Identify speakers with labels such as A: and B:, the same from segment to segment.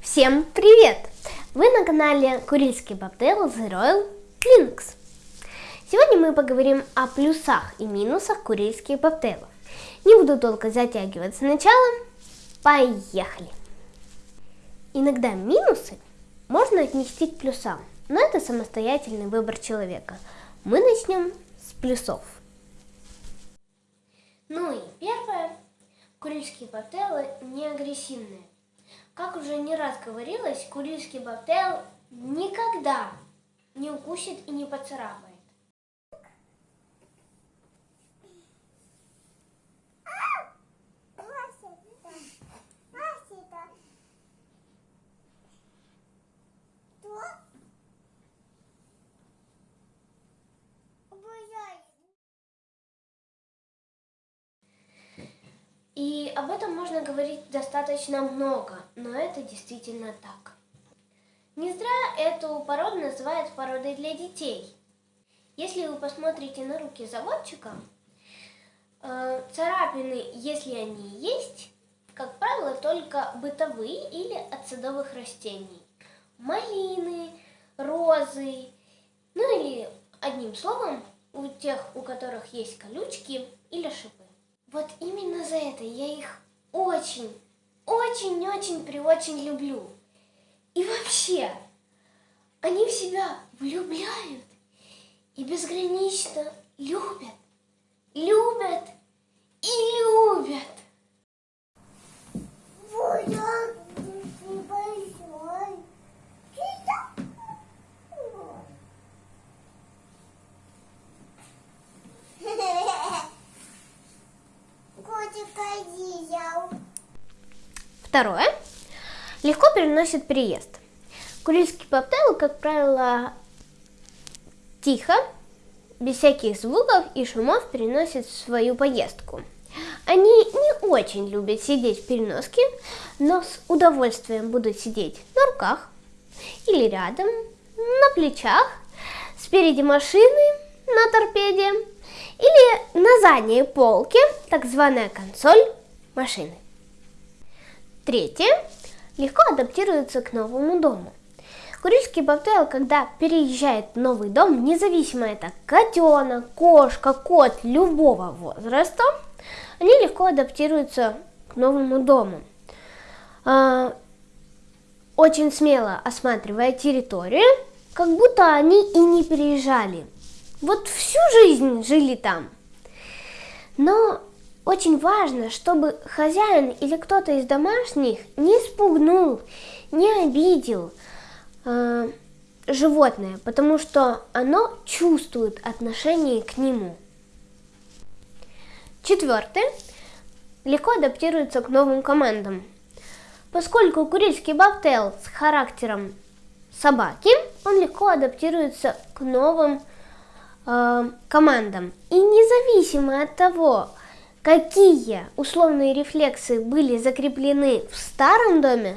A: Всем привет! Вы на канале Курильский Бобтейл The Royal Linux. Сегодня мы поговорим о плюсах и минусах курильских бобтейлов. Не буду долго затягивать с началом. Поехали! Иногда минусы можно отнести к плюсам, но это самостоятельный выбор человека. Мы начнем с плюсов. Ну и первое. Курильские бобтейлы не агрессивные. Как уже не раз говорилось, курильский бобтейл никогда не укусит и не поцарапает. Об этом можно говорить достаточно много, но это действительно так. Не зря эту породу называют породой для детей. Если вы посмотрите на руки заводчика, э, царапины, если они есть, как правило, только бытовые или от садовых растений. Малины, розы, ну или одним словом, у тех, у которых есть колючки или шипы. Вот именно за это я их очень, очень-очень при очень люблю. И вообще, они в себя влюбляют и безгранично любят, любят Второе. Легко переносит переезд. Курильский бобтейл, как правило, тихо, без всяких звуков и шумов переносит свою поездку. Они не очень любят сидеть в переноске, но с удовольствием будут сидеть на руках или рядом, на плечах, спереди машины, на торпеде или на задней полке, так званая консоль машины. Третье. Легко адаптируется к новому дому. Курильский бобтейл, когда переезжает в новый дом, независимо это котенок, кошка, кот любого возраста, они легко адаптируются к новому дому. А, очень смело осматривая территорию, как будто они и не переезжали. Вот всю жизнь жили там. Но очень важно, чтобы хозяин или кто-то из домашних не спугнул, не обидел э, животное, потому что оно чувствует отношение к нему. Четвертое. Легко адаптируется к новым командам. Поскольку курильский бобтейл с характером собаки, он легко адаптируется к новым э, командам. И независимо от того, какие условные рефлексы были закреплены в старом доме,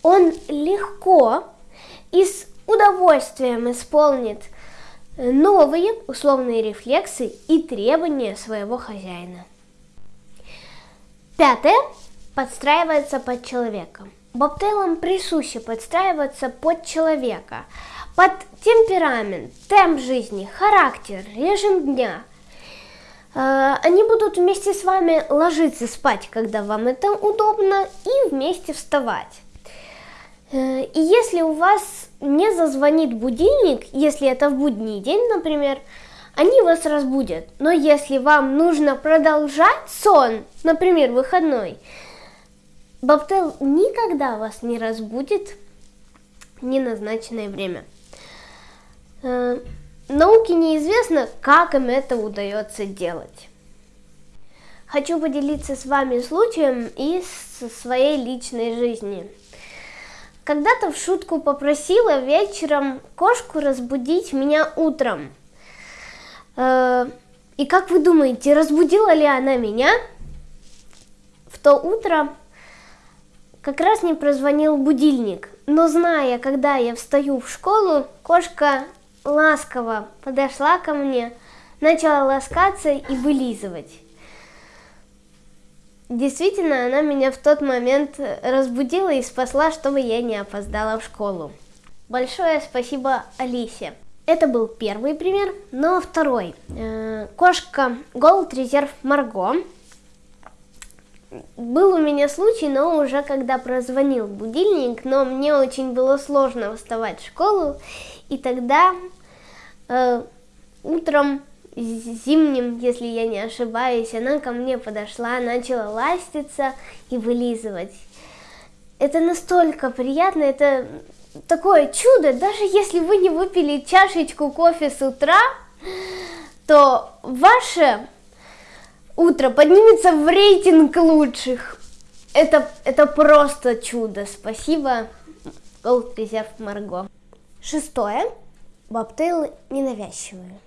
A: он легко и с удовольствием исполнит новые условные рефлексы и требования своего хозяина. Пятое. Подстраивается под человека. Бобтейлам присуще подстраиваться под человека, под темперамент, темп жизни, характер, режим дня – они будут вместе с вами ложиться спать, когда вам это удобно, и вместе вставать. Э, и если у вас не зазвонит будильник, если это в будний день, например, они вас разбудят. Но если вам нужно продолжать сон, например, выходной, Бобтел никогда вас не разбудит в неназначенное время. Науке неизвестно, как им это удается делать. Хочу поделиться с вами случаем из своей личной жизни. Когда-то в шутку попросила вечером кошку разбудить меня утром. Э, и как вы думаете, разбудила ли она меня? В то утро как раз не прозвонил будильник. Но зная, когда я встаю в школу, кошка ласково подошла ко мне, начала ласкаться и вылизывать. действительно, она меня в тот момент разбудила и спасла, чтобы я не опоздала в школу. Большое спасибо Алисе. Это был первый пример, но второй. Э, кошка Gold Reserve Марго. Был у меня случай, но уже когда прозвонил будильник, но мне очень было сложно вставать в школу, и тогда э, утром зимним, если я не ошибаюсь, она ко мне подошла, начала ластиться и вылизывать. Это настолько приятно, это такое чудо, даже если вы не выпили чашечку кофе с утра, то ваше утро поднимется в рейтинг лучших. Это, это просто чудо. Спасибо, Gold Reserve Марго. Шестое. Бобтейлы ненавязчивые.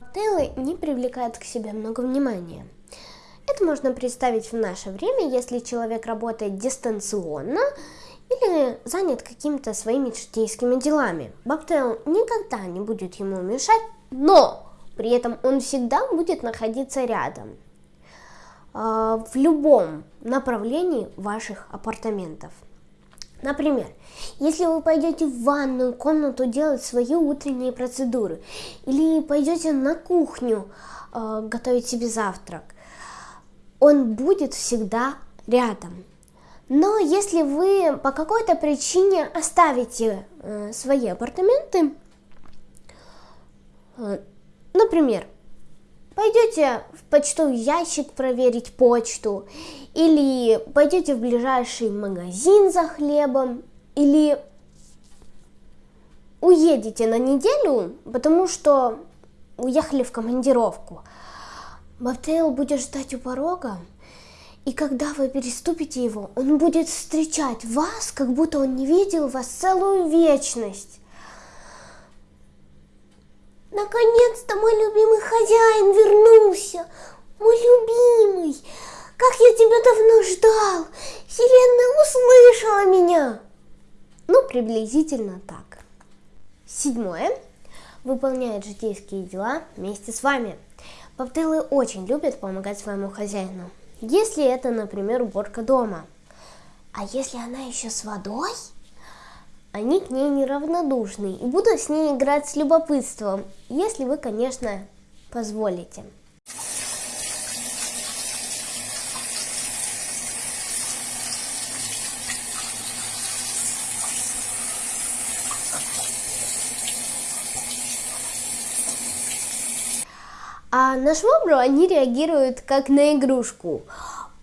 A: Бобтейлы не привлекают к себе много внимания. Это можно представить в наше время, если человек работает дистанционно или занят какими-то своими житейскими делами. Бобтейл никогда не будет ему мешать, но при этом он всегда будет находиться рядом в любом направлении ваших апартаментов. Например, если вы пойдете в ванную комнату делать свои утренние процедуры, или пойдете на кухню э, готовить себе завтрак, он будет всегда рядом. Но если вы по какой-то причине оставите э, свои апартаменты, э, например, пойдете в почтовый ящик проверить почту, или пойдете в ближайший магазин за хлебом, или уедете на неделю, потому что уехали в командировку. Бобтейл будет ждать у порога, и когда вы переступите его, он будет встречать вас, как будто он не видел вас целую вечность. Наконец-то мой любимый хозяин вернулся. Мой любимый, как я тебя давно ждал. Вселенная услышала меня. Ну, приблизительно так. Седьмое. Выполняет житейские дела вместе с вами. Бобтейлы очень любят помогать своему хозяину. Если это, например, уборка дома. А если она еще с водой? Они к ней неравнодушны и будут с ней играть с любопытством, если вы, конечно, позволите. А на швабру они реагируют как на игрушку.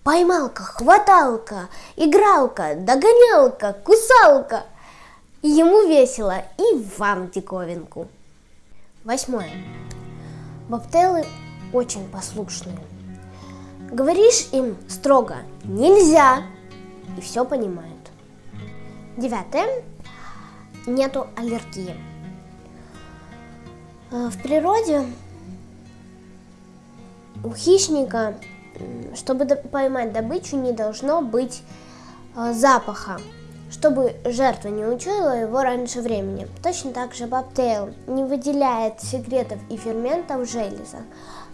A: Поймалка, хваталка, игралка, догонялка, кусалка. Ему весело, и вам диковинку. Восьмое. Бобтелы очень послушные. Говоришь им строго «нельзя» и все понимают. Девятое. Нету аллергии. Э, в природе у хищника, чтобы поймать добычу, не должно быть э, запаха, чтобы жертва не учуяла его раньше времени. Точно так же бобтейл не выделяет секретов и ферментов в железах.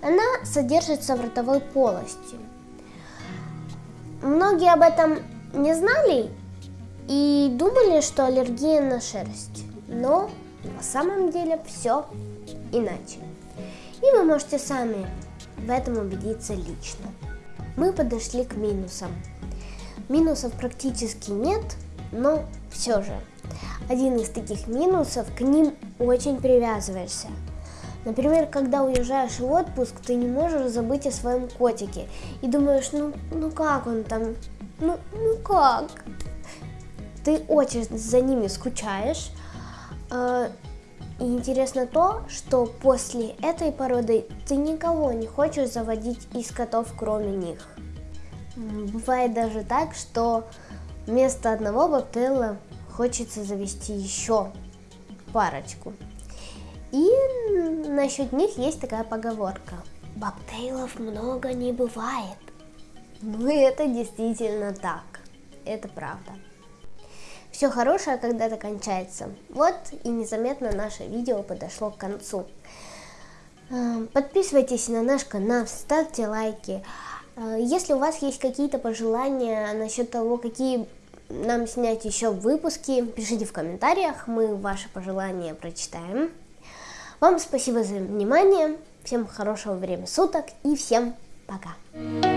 A: Она содержится в ротовой полости. Многие об этом не знали и думали, что аллергия на шерсть. Но на самом деле все иначе. И вы можете сами в этом убедиться лично. Мы подошли к минусам. Минусов практически нет, но все же. Один из таких минусов, к ним очень привязываешься. Например, когда уезжаешь в отпуск, ты не можешь забыть о своем котике. И думаешь, ну, ну как он там, ну, ну как? Ты очень за ними скучаешь, э, и интересно то, что после этой породы ты никого не хочешь заводить из котов, кроме них. Бывает даже так, что вместо одного бобтейла хочется завести еще парочку. И насчет них есть такая поговорка. Бобтейлов много не бывает. Ну это действительно так. Это правда. Все хорошее когда-то кончается. Вот и незаметно наше видео подошло к концу. Эм, подписывайтесь на наш канал, ставьте лайки. Э, Если у вас есть какие-то пожелания насчет того, какие нам снять еще выпуски, пишите в комментариях, мы ваши пожелания прочитаем. Вам спасибо за внимание, всем хорошего времени суток и всем пока!